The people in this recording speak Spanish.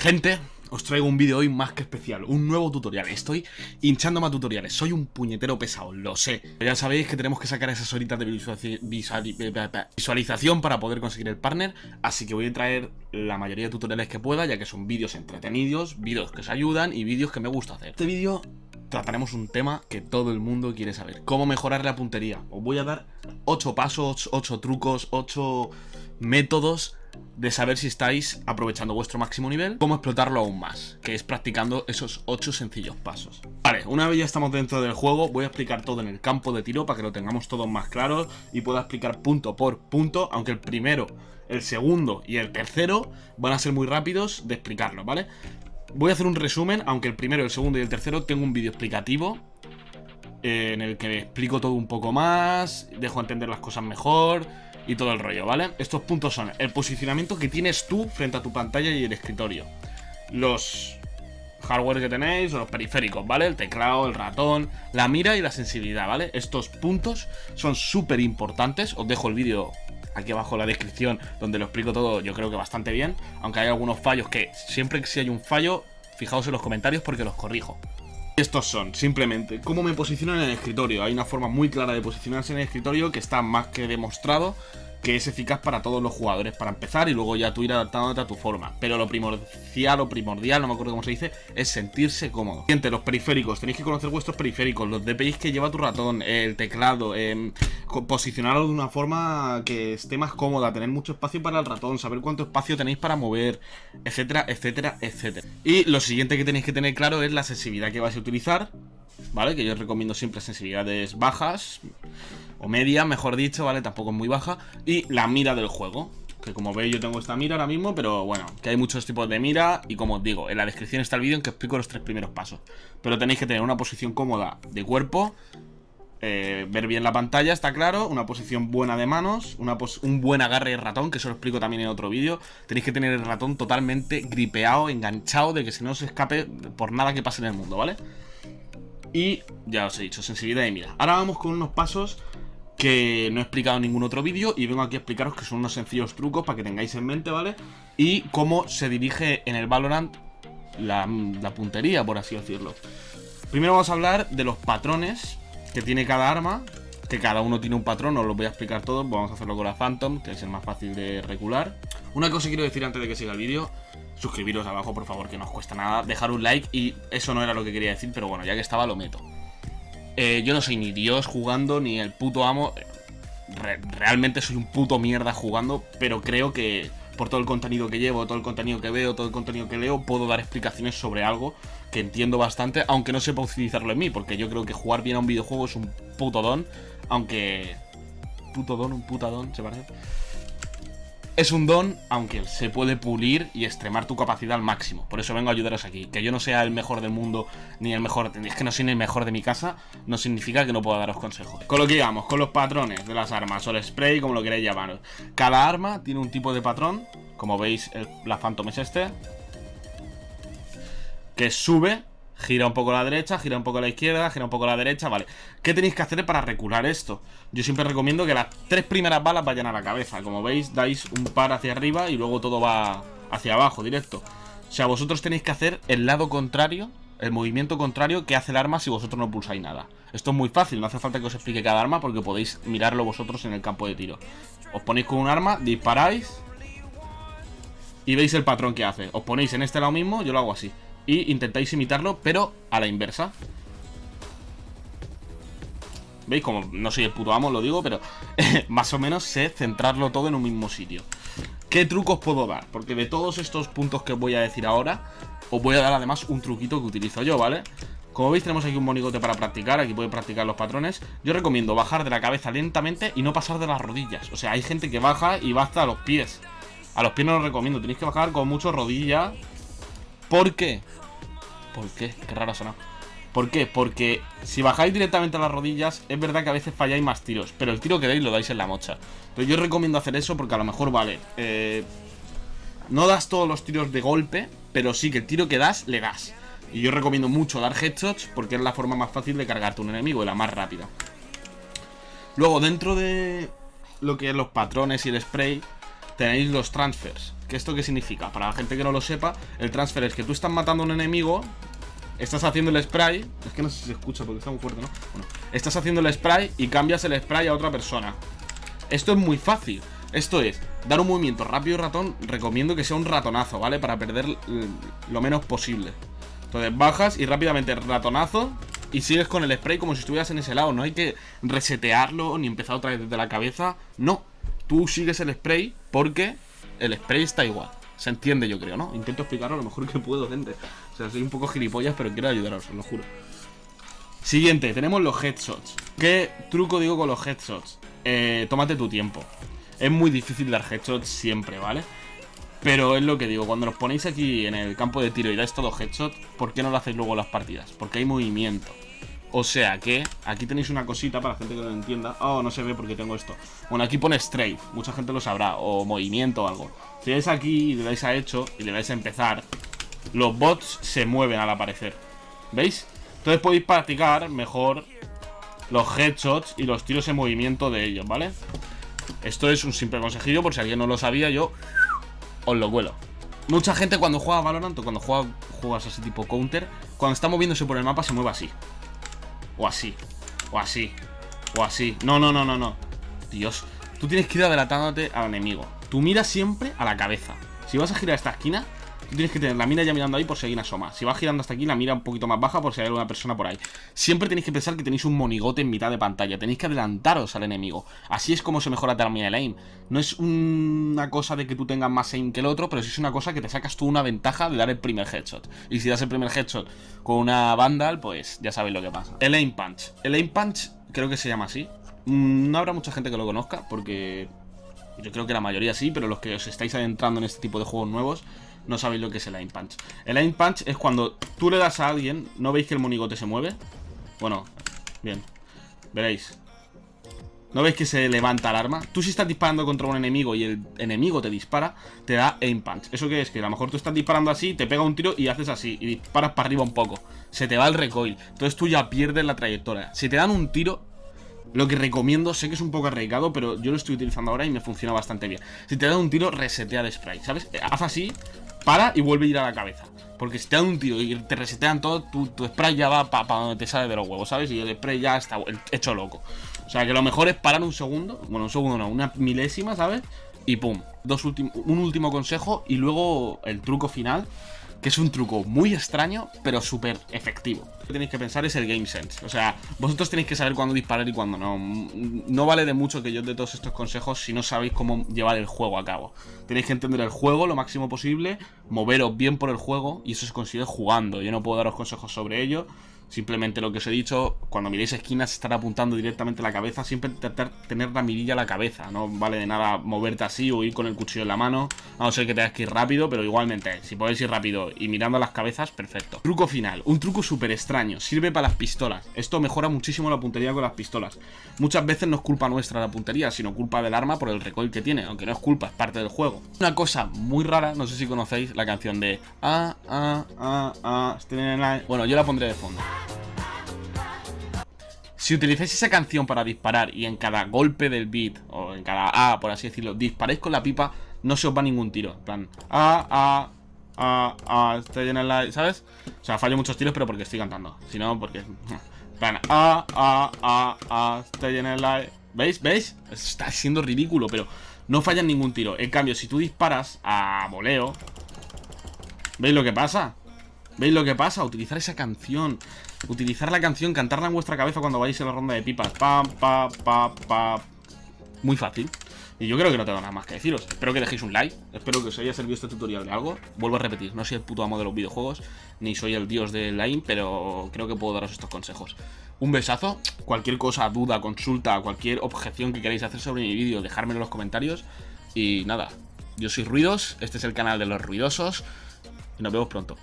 Gente, os traigo un vídeo hoy más que especial, un nuevo tutorial. Estoy hinchando más tutoriales, soy un puñetero pesado, lo sé. Ya sabéis que tenemos que sacar esas horitas de visualización para poder conseguir el partner, así que voy a traer la mayoría de tutoriales que pueda, ya que son vídeos entretenidos, vídeos que os ayudan y vídeos que me gusta hacer. Este vídeo trataremos un tema que todo el mundo quiere saber. Cómo mejorar la puntería. Os voy a dar 8 pasos, 8 trucos, 8 métodos de saber si estáis aprovechando vuestro máximo nivel, cómo explotarlo aún más, que es practicando esos 8 sencillos pasos. Vale, una vez ya estamos dentro del juego, voy a explicar todo en el campo de tiro para que lo tengamos todo más claro y pueda explicar punto por punto, aunque el primero, el segundo y el tercero van a ser muy rápidos de explicarlo, ¿vale? Voy a hacer un resumen, aunque el primero, el segundo y el tercero tengo un vídeo explicativo eh, en el que explico todo un poco más, dejo entender las cosas mejor y todo el rollo, ¿vale? Estos puntos son el posicionamiento que tienes tú frente a tu pantalla y el escritorio, los hardware que tenéis los periféricos, ¿vale? El teclado, el ratón, la mira y la sensibilidad, ¿vale? Estos puntos son súper importantes, os dejo el vídeo aquí abajo en la descripción donde lo explico todo yo creo que bastante bien, aunque hay algunos fallos que siempre que si hay un fallo, fijaos en los comentarios porque los corrijo. Estos son, simplemente, cómo me posiciono en el escritorio. Hay una forma muy clara de posicionarse en el escritorio que está más que demostrado que es eficaz para todos los jugadores para empezar y luego ya tú ir adaptándote a tu forma. Pero lo primordial o primordial, no me acuerdo cómo se dice, es sentirse cómodo. Siguiente, los periféricos. Tenéis que conocer vuestros periféricos, los DPIs que lleva tu ratón, el teclado, eh, posicionarlo de una forma que esté más cómoda, tener mucho espacio para el ratón, saber cuánto espacio tenéis para mover, etcétera, etcétera, etcétera. Y lo siguiente que tenéis que tener claro es la sensibilidad que vais a utilizar, ¿vale? Que yo os recomiendo siempre sensibilidades bajas o media, mejor dicho, ¿vale? Tampoco es muy baja. Y la mira del juego. Que como veis yo tengo esta mira ahora mismo, pero bueno, que hay muchos tipos de mira y como os digo, en la descripción está el vídeo en que explico los tres primeros pasos. Pero tenéis que tener una posición cómoda de cuerpo, eh, ver bien la pantalla, está claro, una posición buena de manos, una un buen agarre de ratón, que eso lo explico también en otro vídeo. Tenéis que tener el ratón totalmente gripeado, enganchado, de que si no se escape por nada que pase en el mundo, ¿vale? Y ya os he dicho, sensibilidad de mira. Ahora vamos con unos pasos que no he explicado en ningún otro vídeo y vengo aquí a explicaros que son unos sencillos trucos para que tengáis en mente, ¿vale? Y cómo se dirige en el Valorant la, puntería, por así decirlo. Primero vamos a hablar de los patrones que tiene cada arma, que cada uno tiene un patrón, os lo voy a explicar todos, vamos a hacerlo con la Phantom, que es el más fácil de regular. Una cosa que quiero decir antes de que siga el vídeo, suscribiros abajo por favor, que no os cuesta nada, dejar un like y eso no era lo que quería decir, pero bueno, ya que estaba lo meto. Eh, yo no soy ni Dios jugando, ni el puto amo. realmente soy un puto mierda jugando, pero creo que por todo el contenido que llevo, todo el contenido que veo, todo el contenido que leo, puedo dar explicaciones sobre algo que entiendo bastante, aunque no sepa utilizarlo en mí, porque yo creo que jugar bien a un videojuego es un puto don, aunque... Puto don, un putadón, se parece. Es un don, aunque se puede pulir y extremar tu capacidad al máximo. Por eso vengo a ayudaros aquí. Que yo no sea el mejor del mundo, ni el mejor... Es que no soy el mejor de mi casa, no significa que no pueda daros consejos. Con lo que digamos, con los patrones de las armas, o el spray, como lo queréis llamar. Cada arma tiene un tipo de patrón. Como veis, la Phantom es este. Que sube Gira un poco a la derecha, gira un poco a la izquierda, gira un poco a la derecha, vale. ¿Qué tenéis que hacer para recular esto? Yo siempre recomiendo que las tres primeras balas vayan a la cabeza. Como veis, dais un par hacia arriba y luego todo va hacia abajo, directo. O sea, vosotros tenéis que hacer el lado contrario El movimiento contrario que hace el arma si vosotros no pulsáis nada. Esto es muy fácil, no hace falta que os explique cada arma Porque podéis mirarlo vosotros en el campo de tiro. Os ponéis con un arma, disparáis Y veis el patrón que hace. Os ponéis en este lado mismo, yo lo hago así y intentáis imitarlo, pero a la inversa. ¿Veis? Como no soy el puto amo, lo digo, pero más o menos sé centrarlo todo en un mismo sitio. ¿Qué trucos puedo dar? Porque de todos estos puntos que os voy a decir ahora, os voy a dar además un truquito que utilizo yo, ¿vale? Como veis tenemos aquí un monigote para practicar, aquí puede practicar los patrones Yo recomiendo bajar de la cabeza lentamente y no pasar de las rodillas O sea, hay gente que baja y va hasta los pies A los pies no lo recomiendo, tenéis que bajar con mucho rodilla ¿Por qué? ¿Por qué? Qué raro sonado. ¿Por qué? Porque si bajáis directamente a las rodillas, es verdad que a veces falláis más tiros, pero el tiro que dais lo dais en la mocha. Entonces yo recomiendo hacer eso porque a lo mejor, vale, eh, no das todos los tiros de golpe, pero sí que el tiro que das, le das. Y yo recomiendo mucho dar headshots porque es la forma más fácil de cargarte un enemigo y la más rápida. Luego, dentro de lo que es los patrones y el spray, tenéis los transfers ¿Que esto qué significa? Para la gente que no lo sepa, el transfer es que tú estás matando a un enemigo, estás haciendo el spray. Es que no sé si se escucha porque está muy fuerte, ¿no? Bueno, estás haciendo el spray y cambias el spray a otra persona. Esto es muy fácil. Esto es, dar un movimiento rápido y ratón, recomiendo que sea un ratonazo, ¿vale? Para perder lo menos posible. Entonces bajas y rápidamente ratonazo y sigues con el spray como si estuvieras en ese lado. No hay que resetearlo ni empezar otra vez desde la cabeza. No, tú sigues el spray porque el spray está igual. Se entiende, yo creo, ¿no? Intento explicarlo lo mejor que puedo, gente. O sea, soy un poco gilipollas, pero quiero ayudaros, os lo juro. Siguiente, tenemos los headshots. ¿Qué truco digo con los headshots? Eh, tómate tu tiempo. Es muy difícil dar headshots siempre, ¿vale? Pero es lo que digo, cuando los ponéis aquí en el campo de tiro y dais todo headshot, ¿por qué no lo hacéis luego en las partidas? Porque hay movimiento. O sea que aquí tenéis una cosita para la gente que no lo entienda. Oh, no se ve porque tengo esto. Bueno, aquí pone strafe, mucha gente lo sabrá, o movimiento o algo. Si dais aquí y le dais a hecho y le dais a empezar, los bots se mueven al aparecer. ¿Veis? Entonces podéis practicar mejor los headshots y los tiros en movimiento de ellos, ¿vale? Esto es un simple consejillo, por si alguien no lo sabía, yo os lo vuelo. Mucha gente cuando juega Valorant o cuando juega juegas así tipo counter, cuando está moviéndose por el mapa se mueve así. O así. O así. O así. No, no, no, no, no. Dios. Tú tienes que ir adelantándote al enemigo. Tú miras siempre a la cabeza. Si vas a girar esta esquina, tienes que tener la mira ya mirando ahí por si una asoma. Si va girando hasta aquí, la mira un poquito más baja por si hay alguna persona por ahí. Siempre tenéis que pensar que tenéis un monigote en mitad de pantalla. Tenéis que adelantaros al enemigo. Así es como se mejora también el aim. No es una cosa de que tú tengas más aim que el otro, pero sí es una cosa que te sacas tú una ventaja de dar el primer headshot. Y si das el primer headshot con una Vandal, pues ya sabéis lo que pasa. El aim punch. El aim punch creo que se llama así. Mm, no habrá mucha gente que lo conozca, porque yo creo que la mayoría sí, pero los que os estáis adentrando en este tipo de juegos nuevos no sabéis lo que es el aim punch. El aim punch es cuando tú le das a alguien, ¿no veis que el monigote se mueve? Bueno, bien, veréis. ¿No veis que se levanta el arma? Tú si estás disparando contra un enemigo y el enemigo te dispara, te da aim punch. ¿Eso qué es? Que a lo mejor tú estás disparando así, te pega un tiro y haces así, y disparas para arriba un poco. Se te va el recoil. Entonces tú ya pierdes la trayectoria. Si te dan un tiro, lo que recomiendo, sé que es un poco arriesgado, pero yo lo estoy utilizando ahora y me funciona bastante bien. Si te dan un tiro, resetea de spray, ¿sabes? Haz así, para y vuelve a ir a la cabeza. Porque si te dan un tiro y te resetean todo, tu, spray ya va para donde te sale de los huevos, ¿sabes? Y el spray ya está hecho loco. O sea que lo mejor es parar un segundo, bueno, un segundo no, una milésima, ¿sabes? Y pum, dos un último consejo y luego el truco final que es un truco muy extraño, pero súper efectivo. Lo que tenéis que pensar es el game sense. O sea, vosotros tenéis que saber cuándo disparar y cuándo no. No vale de mucho que yo dé todos estos consejos si no sabéis cómo llevar el juego a cabo. Tenéis que entender el juego lo máximo posible, moveros bien por el juego y eso se consigue jugando. Yo no puedo daros consejos sobre ello. Simplemente lo que os he dicho, cuando miréis esquinas, estar apuntando directamente a la cabeza, siempre intentar tener la mirilla a la cabeza. No vale de nada moverte así o ir con el cuchillo en la mano, a no ser que tengas que ir rápido, pero igualmente, si podéis ir rápido y mirando a las cabezas, perfecto. Truco final, un truco súper extraño, sirve para las pistolas. Esto mejora muchísimo la puntería con las pistolas. Muchas veces no es culpa nuestra la puntería, sino culpa del arma por el recoil que tiene, aunque no es culpa, es parte del juego. Una cosa muy rara, no sé si conocéis la canción de... Ah, ah, ah, ah, bueno, yo la pondré de fondo. Si utilizáis esa canción para disparar y en cada golpe del beat, o en cada A, por así decirlo, disparáis con la pipa, no se os va ningún tiro. En plan, A, A, A, A, estoy en el... ¿Sabes? O sea, fallo muchos tiros, pero porque estoy cantando. Si no, porque... Plan, A, A, A, A, estoy en el... ¿Veis? ¿Veis? Está siendo ridículo, pero no fallan ningún tiro. En cambio, si tú disparas a voleo... ¿Veis lo que pasa? ¿Veis lo que pasa? Utilizar esa canción Utilizar la canción, cantarla en vuestra cabeza cuando vais en la ronda de pipas Pam, pa, pa, pa Muy fácil y yo creo que no tengo nada más que deciros. Espero que dejéis un like. Espero que os haya servido este tutorial de algo. Vuelvo a repetir, no soy el puto amo de los videojuegos, ni soy el dios del line, pero creo que puedo daros estos consejos. Un besazo. Cualquier cosa, duda, consulta, cualquier objeción que queráis hacer sobre mi vídeo, dejármelo en los comentarios. Y nada, yo soy Ruidos, este es el canal de los ruidosos. Y nos vemos pronto.